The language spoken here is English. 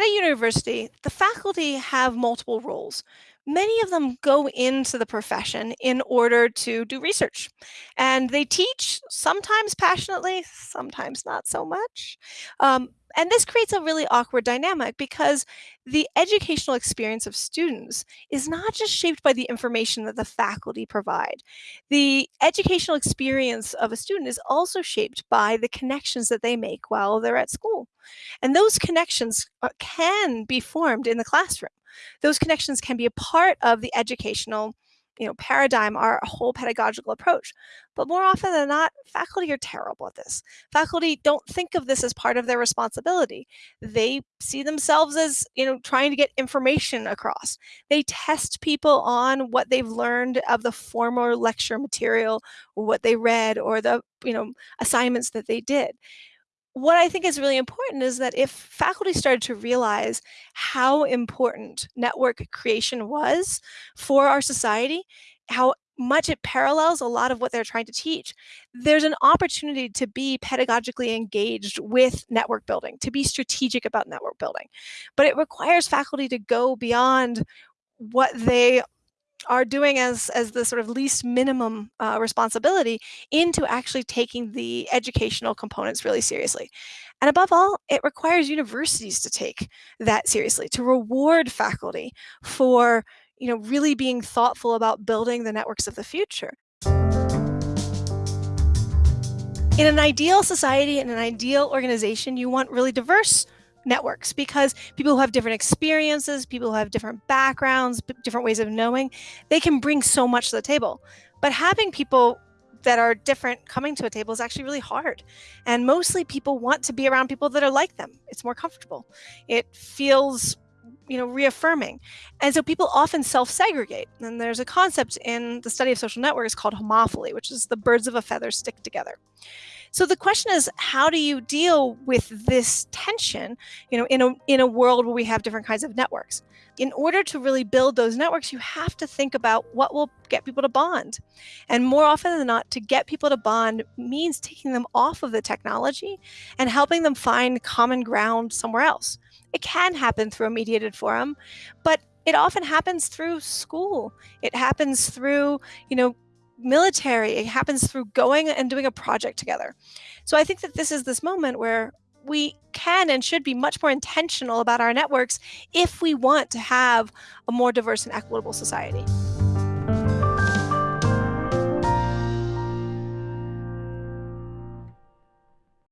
a university, the faculty have multiple roles. Many of them go into the profession in order to do research. And they teach, sometimes passionately, sometimes not so much. Um, and this creates a really awkward dynamic because the educational experience of students is not just shaped by the information that the faculty provide. The educational experience of a student is also shaped by the connections that they make while they're at school. And those connections uh, can be formed in the classroom. Those connections can be a part of the educational you know, paradigm, our whole pedagogical approach. But more often than not, faculty are terrible at this. Faculty don't think of this as part of their responsibility. They see themselves as, you know, trying to get information across. They test people on what they've learned of the former lecture material, what they read, or the, you know, assignments that they did what I think is really important is that if faculty started to realize how important network creation was for our society, how much it parallels a lot of what they're trying to teach, there's an opportunity to be pedagogically engaged with network building, to be strategic about network building. But it requires faculty to go beyond what they are doing as as the sort of least minimum uh, responsibility into actually taking the educational components really seriously. And above all, it requires universities to take that seriously, to reward faculty for you know, really being thoughtful about building the networks of the future. In an ideal society, in an ideal organization, you want really diverse networks because people who have different experiences, people who have different backgrounds, different ways of knowing, they can bring so much to the table. But having people that are different coming to a table is actually really hard. And mostly people want to be around people that are like them. It's more comfortable. It feels you know reaffirming and so people often self-segregate and there's a concept in the study of social networks called homophily which is the birds of a feather stick together so the question is, how do you deal with this tension, you know, in a, in a world where we have different kinds of networks? In order to really build those networks, you have to think about what will get people to bond. And more often than not, to get people to bond means taking them off of the technology and helping them find common ground somewhere else. It can happen through a mediated forum, but it often happens through school. It happens through, you know, military. It happens through going and doing a project together. So I think that this is this moment where we can and should be much more intentional about our networks if we want to have a more diverse and equitable society.